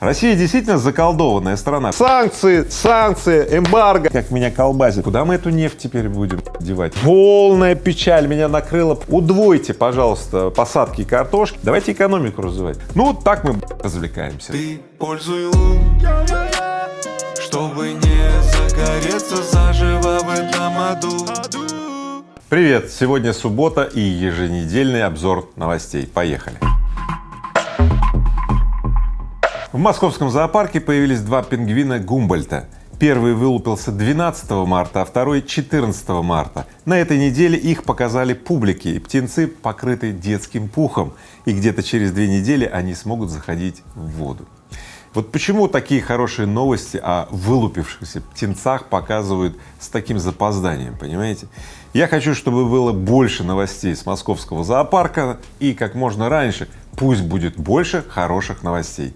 Россия действительно заколдованная страна. Санкции, санкции, эмбарго. Как меня колбасит. Куда мы эту нефть теперь будем девать? Полная печаль меня накрыла. Удвойте, пожалуйста, посадки картошки. Давайте экономику развивать. Ну вот так мы развлекаемся. Ты пользуй лун, чтобы не загореться заживо в этом аду. Привет! Сегодня суббота и еженедельный обзор новостей. Поехали! В московском зоопарке появились два пингвина Гумбольта. Первый вылупился 12 марта, а второй 14 марта. На этой неделе их показали публике, и птенцы покрыты детским пухом, и где-то через две недели они смогут заходить в воду. Вот почему такие хорошие новости о вылупившихся птенцах показывают с таким запозданием, понимаете? Я хочу, чтобы было больше новостей с московского зоопарка и как можно раньше, пусть будет больше хороших новостей.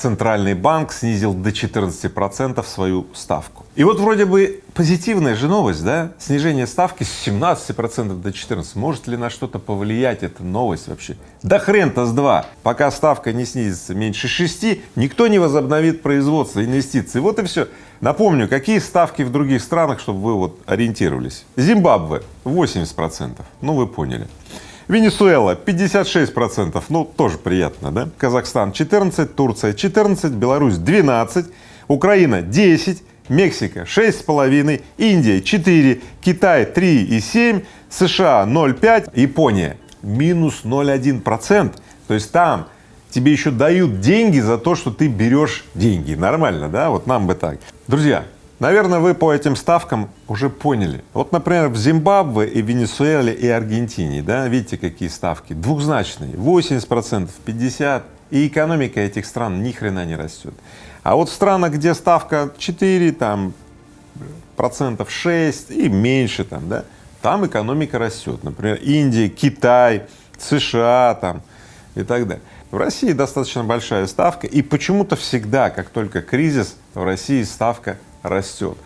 Центральный банк снизил до 14 процентов свою ставку. И вот вроде бы позитивная же новость, да? Снижение ставки с 17 процентов до 14. Может ли на что-то повлиять эта новость вообще? Да хрен-то с два. Пока ставка не снизится меньше 6, никто не возобновит производство, инвестиции. Вот и все. Напомню, какие ставки в других странах, чтобы вы вот ориентировались. Зимбабве 80 процентов. Ну вы поняли. Венесуэла 56 процентов, ну тоже приятно, да? Казахстан 14, Турция 14, Беларусь 12, Украина 10, Мексика 6,5, Индия 4, Китай 3,7, США 0,5, Япония минус 0,1 процент. То есть там тебе еще дают деньги за то, что ты берешь деньги. Нормально, да? Вот нам бы так. Друзья, Наверное, вы по этим ставкам уже поняли. Вот, например, в Зимбабве и Венесуэле и Аргентине, да, видите, какие ставки? Двухзначные, 80 процентов, 50, и экономика этих стран ни хрена не растет. А вот в странах, где ставка 4, там, процентов 6 и меньше там, да, там экономика растет. Например, Индия, Китай, США там и так далее. В России достаточно большая ставка, и почему-то всегда, как только кризис, в России ставка растет.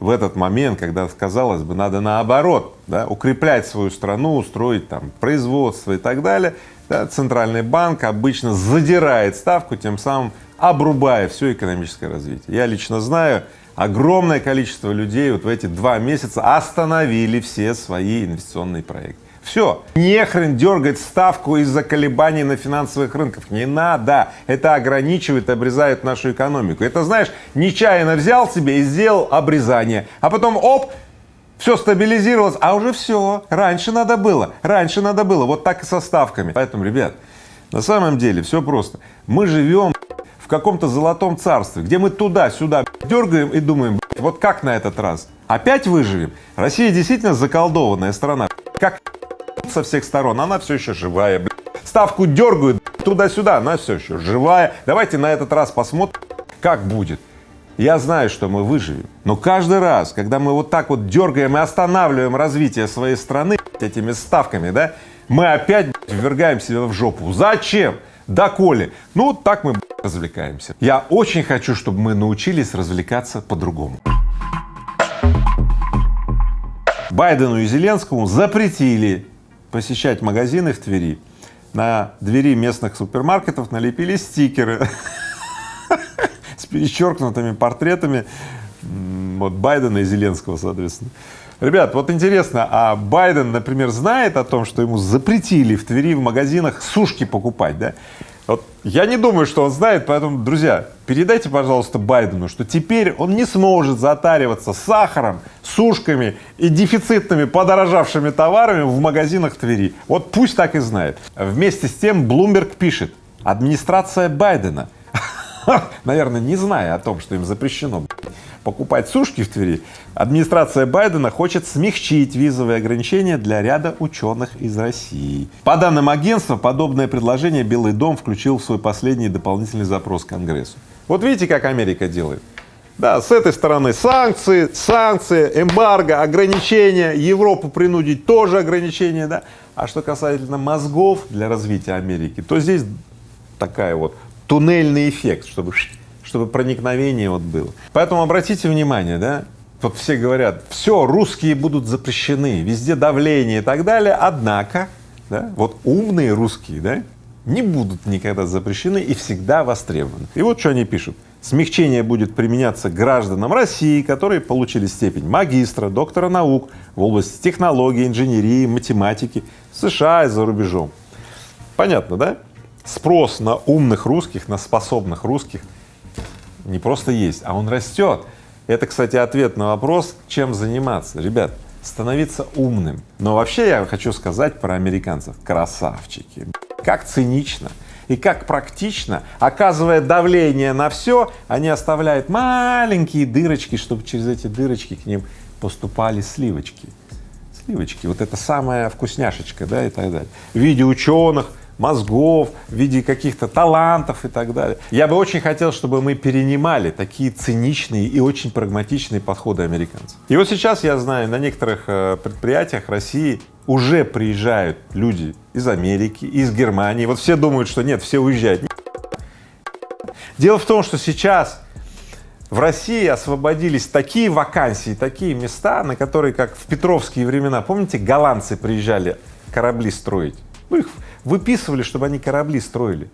В этот момент, когда, казалось бы, надо наоборот, да, укреплять свою страну, устроить там производство и так далее, да, Центральный банк обычно задирает ставку, тем самым обрубая все экономическое развитие. Я лично знаю, огромное количество людей вот в эти два месяца остановили все свои инвестиционные проекты. Все, не хрен дергать ставку из-за колебаний на финансовых рынках, не надо, это ограничивает, обрезает нашу экономику. Это знаешь, нечаянно взял себе и сделал обрезание, а потом оп, все стабилизировалось, а уже все, раньше надо было, раньше надо было, вот так и со ставками. Поэтому, ребят, на самом деле все просто, мы живем в каком-то золотом царстве, где мы туда-сюда дергаем и думаем, вот как на этот раз, опять выживем? Россия действительно заколдованная страна, как со всех сторон, она все еще живая, блядь. Ставку дергают туда-сюда, она все еще живая. Давайте на этот раз посмотрим, как будет. Я знаю, что мы выживем, но каждый раз, когда мы вот так вот дергаем и останавливаем развитие своей страны этими ставками, да, мы опять ввергаем себя в жопу. Зачем? Доколе? Ну, так мы развлекаемся. Я очень хочу, чтобы мы научились развлекаться по-другому. Байдену и Зеленскому запретили посещать магазины в Твери, на двери местных супермаркетов налепили стикеры с перечеркнутыми портретами вот Байдена и Зеленского, соответственно. Ребят, вот интересно, а Байден, например, знает о том, что ему запретили в Твери в магазинах сушки покупать, да? Вот я не думаю, что он знает, поэтому, друзья, передайте, пожалуйста, Байдену, что теперь он не сможет затариваться сахаром, сушками и дефицитными подорожавшими товарами в магазинах Твери. Вот пусть так и знает. Вместе с тем Bloomberg пишет, администрация Байдена, наверное, не зная о том, что им запрещено покупать сушки в Твери, администрация Байдена хочет смягчить визовые ограничения для ряда ученых из России. По данным агентства, подобное предложение Белый дом включил в свой последний дополнительный запрос Конгрессу. Вот видите, как Америка делает? Да, с этой стороны санкции, санкции, эмбарго, ограничения, Европу принудить тоже ограничения, да. А что касательно мозгов для развития Америки, то здесь такая вот туннельный эффект, чтобы чтобы проникновение вот было. Поэтому обратите внимание, да, вот все говорят, все, русские будут запрещены, везде давление и так далее, однако, да, вот умные русские, да, не будут никогда запрещены и всегда востребованы. И вот что они пишут. Смягчение будет применяться гражданам России, которые получили степень магистра, доктора наук в области технологии, инженерии, математики в США и за рубежом. Понятно, да? Спрос на умных русских, на способных русских не просто есть, а он растет. Это, кстати, ответ на вопрос, чем заниматься. Ребят, становиться умным. Но вообще я хочу сказать про американцев. Красавчики. Как цинично и как практично, оказывая давление на все, они оставляют маленькие дырочки, чтобы через эти дырочки к ним поступали сливочки. Сливочки, вот это самая вкусняшечка, да, и так далее. В виде ученых, мозгов, в виде каких-то талантов и так далее. Я бы очень хотел, чтобы мы перенимали такие циничные и очень прагматичные подходы американцев. И вот сейчас я знаю, на некоторых э, предприятиях России уже приезжают люди из Америки, из Германии. Вот все думают, что нет, все уезжают. Дело в том, что сейчас в России освободились такие вакансии, такие места, на которые, как в петровские времена, помните, голландцы приезжали корабли строить? Ну, их выписывали, чтобы они корабли строили.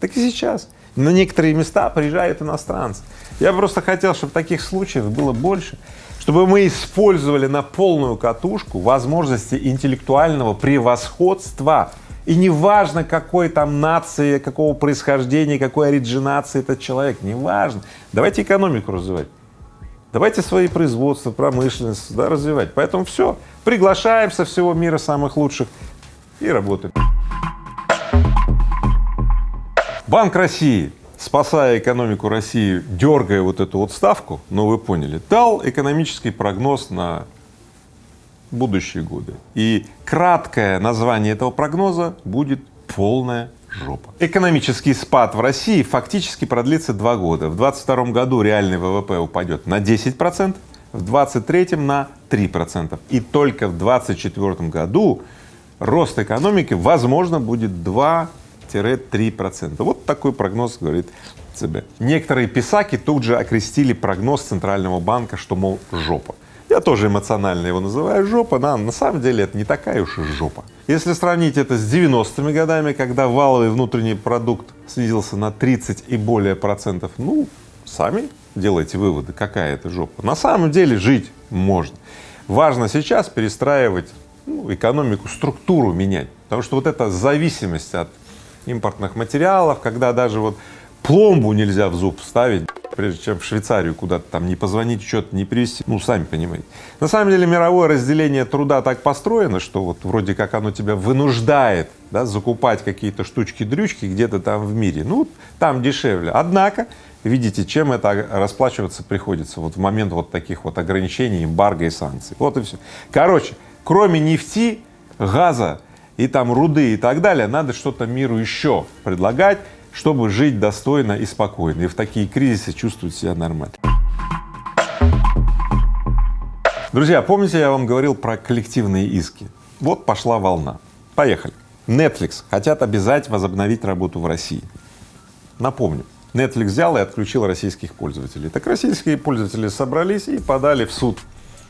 Так и сейчас. На некоторые места приезжают иностранцы. Я просто хотел, чтобы таких случаев было больше, чтобы мы использовали на полную катушку возможности интеллектуального превосходства. И неважно, какой там нации, какого происхождения, какой оригинации этот человек, неважно. Давайте экономику развивать. Давайте свои производства, промышленность да, развивать. Поэтому все, приглашаем со всего мира самых лучших и работаем. Банк России, спасая экономику России, дергая вот эту вот ставку, ну вы поняли, дал экономический прогноз на будущие годы. И краткое название этого прогноза будет полная жопа. Экономический спад в России фактически продлится два года. В 2022 году реальный ВВП упадет на 10 процентов, в 2023 на 3 процента. И только в 2024 году рост экономики, возможно, будет 2-3 процента. Вот такой прогноз говорит ЦБ. Некоторые писаки тут же окрестили прогноз Центрального банка, что, мол, жопа. Я тоже эмоционально его называю жопа, да, на самом деле это не такая уж и жопа. Если сравнить это с 90-ми годами, когда валовый внутренний продукт снизился на 30 и более процентов, ну, сами делайте выводы, какая это жопа. На самом деле жить можно. Важно сейчас перестраивать ну, экономику, структуру менять, потому что вот эта зависимость от импортных материалов, когда даже вот пломбу нельзя в зуб ставить, прежде чем в Швейцарию куда-то там не позвонить, что-то не привезти, ну, сами понимаете. На самом деле мировое разделение труда так построено, что вот вроде как оно тебя вынуждает, да, закупать какие-то штучки-дрючки где-то там в мире, ну, там дешевле. Однако, видите, чем это расплачиваться приходится вот в момент вот таких вот ограничений, эмбарго и санкций. Вот и все. Короче, кроме нефти, газа и там руды и так далее, надо что-то миру еще предлагать, чтобы жить достойно и спокойно, и в такие кризисы чувствовать себя нормально. Друзья, помните, я вам говорил про коллективные иски? Вот пошла волна. Поехали. Netflix хотят обязать возобновить работу в России. Напомню, Netflix взял и отключил российских пользователей. Так российские пользователи собрались и подали в суд,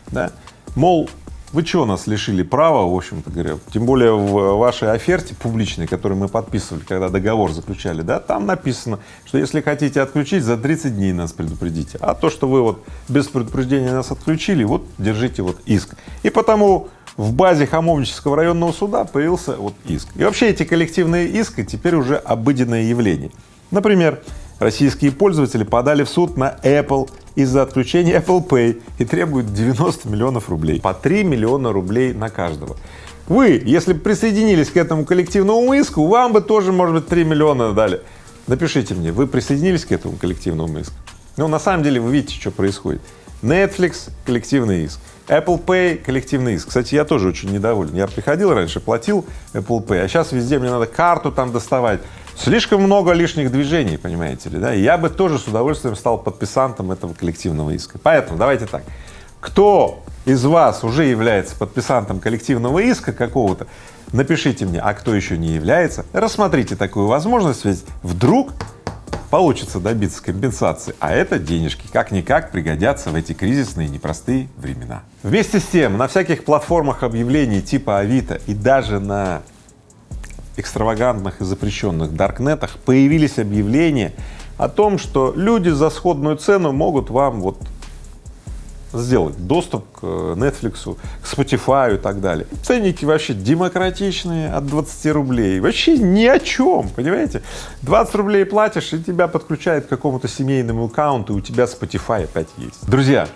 да? Мол, вы что нас лишили права, в общем-то говоря, тем более в вашей оферте публичной, которую мы подписывали, когда договор заключали, да, там написано, что если хотите отключить, за 30 дней нас предупредите, а то, что вы вот без предупреждения нас отключили, вот держите вот иск. И потому в базе Хамовнического районного суда появился вот иск. И вообще эти коллективные иски теперь уже обыденное явление. Например, российские пользователи подали в суд на Apple из-за отключения Apple Pay и требуют 90 миллионов рублей, по 3 миллиона рублей на каждого. Вы, если бы присоединились к этому коллективному иску, вам бы тоже, может быть, 3 миллиона дали. Напишите мне, вы присоединились к этому коллективному иску? Ну, на самом деле, вы видите, что происходит. Netflix — коллективный иск, Apple Pay — коллективный иск. Кстати, я тоже очень недоволен. Я приходил раньше, платил Apple Pay, а сейчас везде мне надо карту там доставать. Слишком много лишних движений, понимаете ли, да? Я бы тоже с удовольствием стал подписантом этого коллективного иска. Поэтому давайте так. Кто из вас уже является подписантом коллективного иска какого-то, напишите мне, а кто еще не является, рассмотрите такую возможность, ведь вдруг получится добиться компенсации, а это денежки как-никак пригодятся в эти кризисные непростые времена. Вместе с тем, на всяких платформах объявлений типа Авито и даже на экстравагантных и запрещенных даркнетах появились объявления о том, что люди за сходную цену могут вам вот сделать доступ к Netflix, к Spotify и так далее. Ценники вообще демократичные от 20 рублей, вообще ни о чем, понимаете? 20 рублей платишь, и тебя подключают к какому-то семейному аккаунту, и у тебя Spotify опять есть. Друзья,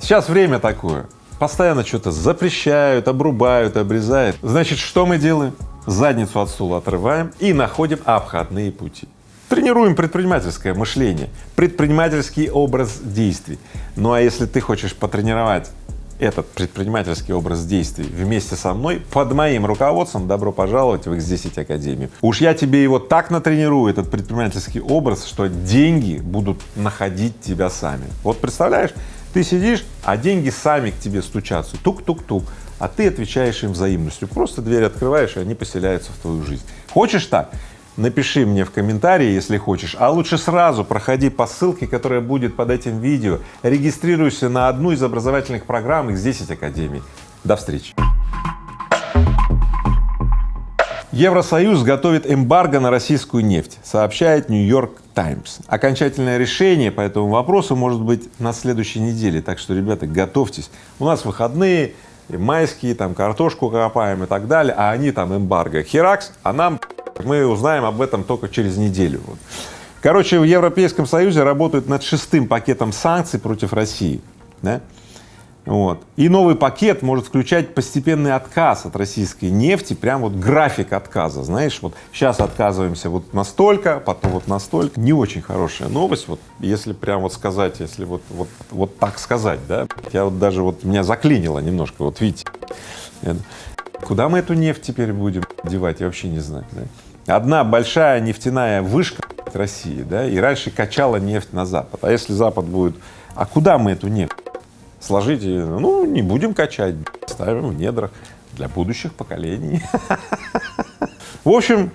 сейчас время такое, постоянно что-то запрещают, обрубают, обрезают. Значит, что мы делаем? Задницу от стула отрываем и находим обходные пути. Тренируем предпринимательское мышление, предпринимательский образ действий. Ну а если ты хочешь потренировать этот предпринимательский образ действий вместе со мной, под моим руководством, добро пожаловать в X10 Академию. Уж я тебе его так натренирую, этот предпринимательский образ, что деньги будут находить тебя сами. Вот представляешь, ты сидишь, а деньги сами к тебе стучатся, тук-тук-тук, а ты отвечаешь им взаимностью. Просто дверь открываешь, и они поселяются в твою жизнь. Хочешь так? напиши мне в комментарии, если хочешь, а лучше сразу проходи по ссылке, которая будет под этим видео, регистрируйся на одну из образовательных программ из 10 Академий. До встречи! Евросоюз готовит эмбарго на российскую нефть, сообщает Нью-Йорк Таймс. Окончательное решение по этому вопросу может быть на следующей неделе, так что, ребята, готовьтесь. У нас выходные, майские, там картошку копаем и так далее, а они там эмбарго. Херакс, а нам мы узнаем об этом только через неделю. Короче, в Европейском Союзе работают над шестым пакетом санкций против России. Да? Вот. И новый пакет может включать постепенный отказ от российской нефти, прям вот график отказа, знаешь, вот сейчас отказываемся вот настолько, потом вот настолько. Не очень хорошая новость, вот если прям вот сказать, если вот, вот, вот так сказать, да, я вот даже вот меня заклинило немножко, вот видите. Куда мы эту нефть теперь будем девать, я вообще не знаю. Да? одна большая нефтяная вышка России, да, и раньше качала нефть на Запад. А если Запад будет, а куда мы эту нефть? Сложите, ну, не будем качать, ставим в недрах для будущих поколений. В общем,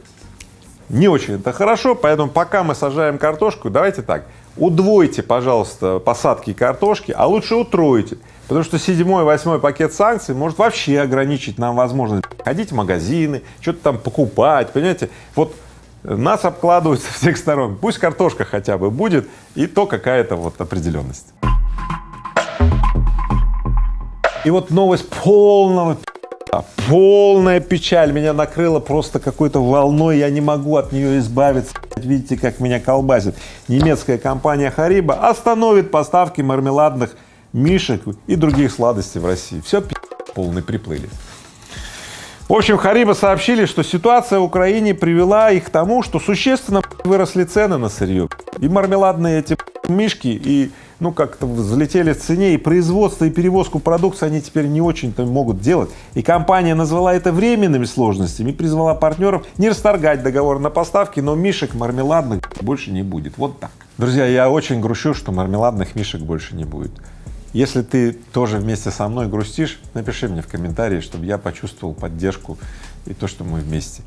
не очень это хорошо, поэтому пока мы сажаем картошку, давайте так, удвойте, пожалуйста, посадки картошки, а лучше утройте. Потому что седьмой, восьмой пакет санкций может вообще ограничить нам возможность ходить в магазины, что-то там покупать, понимаете? Вот нас обкладывают со всех сторон. Пусть картошка хотя бы будет, и то какая-то вот определенность. И вот новость полного полная печаль меня накрыла просто какой-то волной, я не могу от нее избавиться. Видите, как меня колбасит. Немецкая компания Хариба остановит поставки мармеладных мишек и других сладостей в России. Все полный приплыли. В общем, Хариба сообщили, что ситуация в Украине привела их к тому, что существенно выросли цены на сырье. И мармеладные эти мишки, и ну как-то взлетели в цене, и производство, и перевозку продукции они теперь не очень-то могут делать. И компания назвала это временными сложностями и призвала партнеров не расторгать договор на поставки, но мишек мармеладных больше не будет. Вот так. Друзья, я очень грущу, что мармеладных мишек больше не будет. Если ты тоже вместе со мной грустишь, напиши мне в комментарии, чтобы я почувствовал поддержку и то, что мы вместе.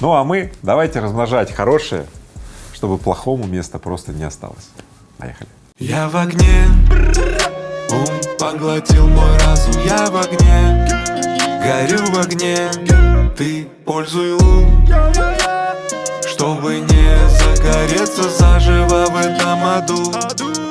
Ну а мы давайте размножать хорошее, чтобы плохому места просто не осталось. Поехали. Я в огне, ум поглотил мой разум, я в огне, горю в огне, ты пользуй ум, чтобы не загореться заживо в этом аду.